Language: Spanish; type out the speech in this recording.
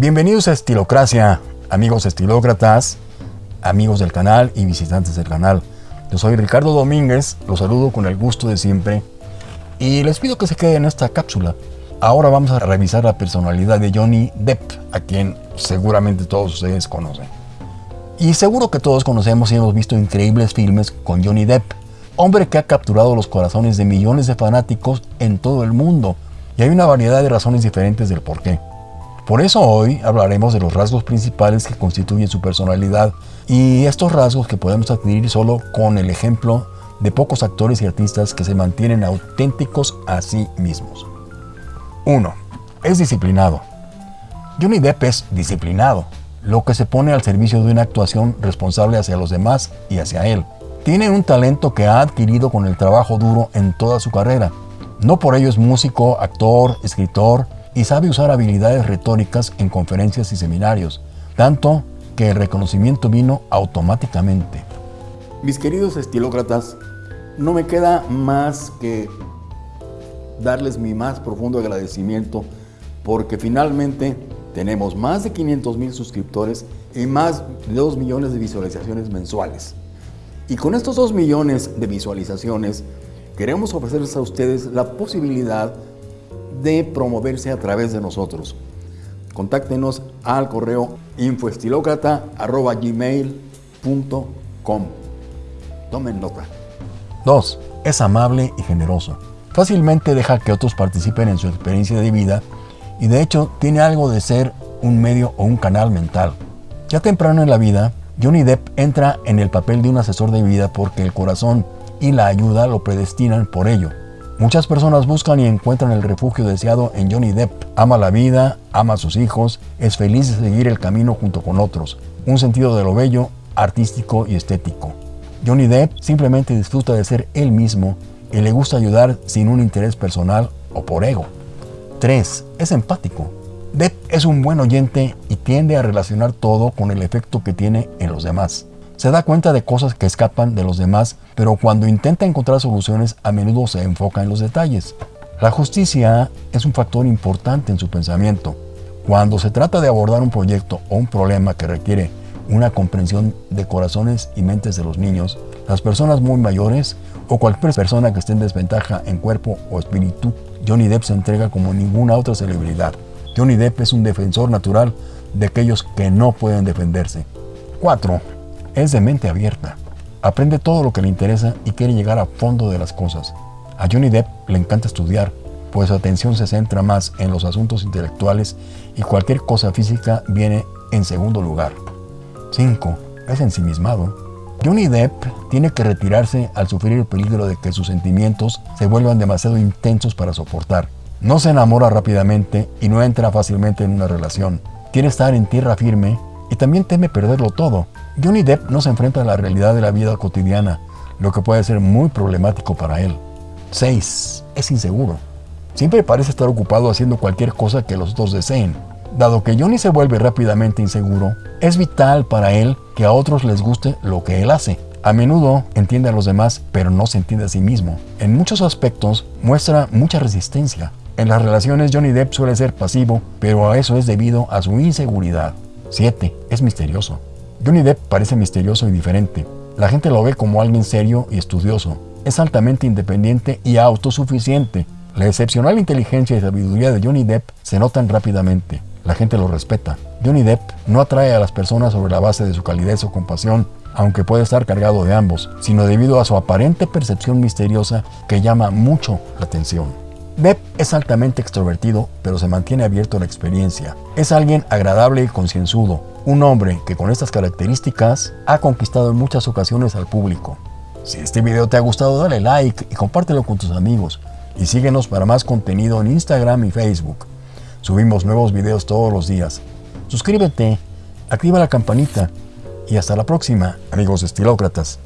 Bienvenidos a Estilocracia, amigos estilócratas, amigos del canal y visitantes del canal. Yo soy Ricardo Domínguez, los saludo con el gusto de siempre y les pido que se queden en esta cápsula. Ahora vamos a revisar la personalidad de Johnny Depp, a quien seguramente todos ustedes conocen. Y seguro que todos conocemos y hemos visto increíbles filmes con Johnny Depp, hombre que ha capturado los corazones de millones de fanáticos en todo el mundo. Y hay una variedad de razones diferentes del por qué. Por eso hoy hablaremos de los rasgos principales que constituyen su personalidad y estos rasgos que podemos adquirir solo con el ejemplo de pocos actores y artistas que se mantienen auténticos a sí mismos. 1. Es disciplinado. Johnny Depp es disciplinado, lo que se pone al servicio de una actuación responsable hacia los demás y hacia él. Tiene un talento que ha adquirido con el trabajo duro en toda su carrera. No por ello es músico, actor, escritor y sabe usar habilidades retóricas en conferencias y seminarios, tanto que el reconocimiento vino automáticamente. Mis queridos estilócratas, no me queda más que darles mi más profundo agradecimiento porque finalmente tenemos más de 500 mil suscriptores y más de 2 millones de visualizaciones mensuales. Y con estos 2 millones de visualizaciones queremos ofrecerles a ustedes la posibilidad de promoverse a través de nosotros. Contáctenos al correo infoestilocrata.gmail.com Tomen nota. 2. Es amable y generoso. Fácilmente deja que otros participen en su experiencia de vida y de hecho tiene algo de ser un medio o un canal mental. Ya temprano en la vida, Johnny Depp entra en el papel de un asesor de vida porque el corazón y la ayuda lo predestinan por ello. Muchas personas buscan y encuentran el refugio deseado en Johnny Depp. Ama la vida, ama a sus hijos, es feliz de seguir el camino junto con otros. Un sentido de lo bello, artístico y estético. Johnny Depp simplemente disfruta de ser él mismo y le gusta ayudar sin un interés personal o por ego. 3. Es empático. Depp es un buen oyente y tiende a relacionar todo con el efecto que tiene en los demás. Se da cuenta de cosas que escapan de los demás, pero cuando intenta encontrar soluciones a menudo se enfoca en los detalles. La justicia es un factor importante en su pensamiento. Cuando se trata de abordar un proyecto o un problema que requiere una comprensión de corazones y mentes de los niños, las personas muy mayores o cualquier persona que esté en desventaja en cuerpo o espíritu, Johnny Depp se entrega como ninguna otra celebridad. Johnny Depp es un defensor natural de aquellos que no pueden defenderse. 4. Es de mente abierta. Aprende todo lo que le interesa y quiere llegar a fondo de las cosas. A Johnny Depp le encanta estudiar, pues su atención se centra más en los asuntos intelectuales y cualquier cosa física viene en segundo lugar. 5. Es ensimismado. Johnny Depp tiene que retirarse al sufrir el peligro de que sus sentimientos se vuelvan demasiado intensos para soportar. No se enamora rápidamente y no entra fácilmente en una relación. Quiere estar en tierra firme y también teme perderlo todo. Johnny Depp no se enfrenta a la realidad de la vida cotidiana, lo que puede ser muy problemático para él. 6. Es inseguro. Siempre parece estar ocupado haciendo cualquier cosa que los otros deseen. Dado que Johnny se vuelve rápidamente inseguro, es vital para él que a otros les guste lo que él hace. A menudo entiende a los demás, pero no se entiende a sí mismo. En muchos aspectos muestra mucha resistencia. En las relaciones Johnny Depp suele ser pasivo, pero a eso es debido a su inseguridad. 7. Es misterioso. Johnny Depp parece misterioso y diferente. La gente lo ve como alguien serio y estudioso. Es altamente independiente y autosuficiente. La excepcional inteligencia y sabiduría de Johnny Depp se notan rápidamente. La gente lo respeta. Johnny Depp no atrae a las personas sobre la base de su calidez o compasión, aunque puede estar cargado de ambos, sino debido a su aparente percepción misteriosa que llama mucho la atención. Depp es altamente extrovertido, pero se mantiene abierto a la experiencia. Es alguien agradable y concienzudo, un hombre que con estas características ha conquistado en muchas ocasiones al público. Si este video te ha gustado, dale like y compártelo con tus amigos. Y síguenos para más contenido en Instagram y Facebook. Subimos nuevos videos todos los días. Suscríbete, activa la campanita y hasta la próxima, amigos estilócratas.